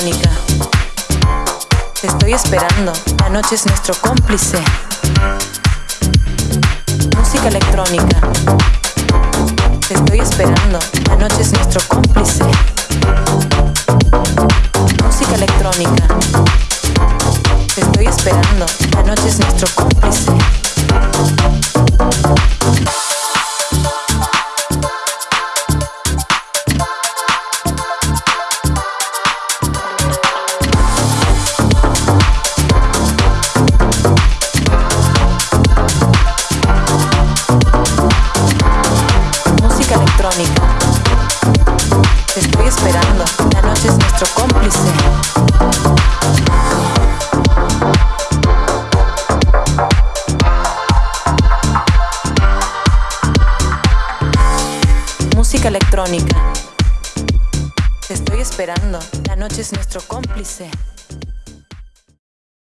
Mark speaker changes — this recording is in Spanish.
Speaker 1: Te estoy esperando. La noche es nuestro cómplice. Música electrónica. Te estoy esperando. La noche es nuestro cómplice. Música electrónica. Te estoy esperando. La noche es nuestro cómplice. Te estoy esperando. La noche es nuestro cómplice.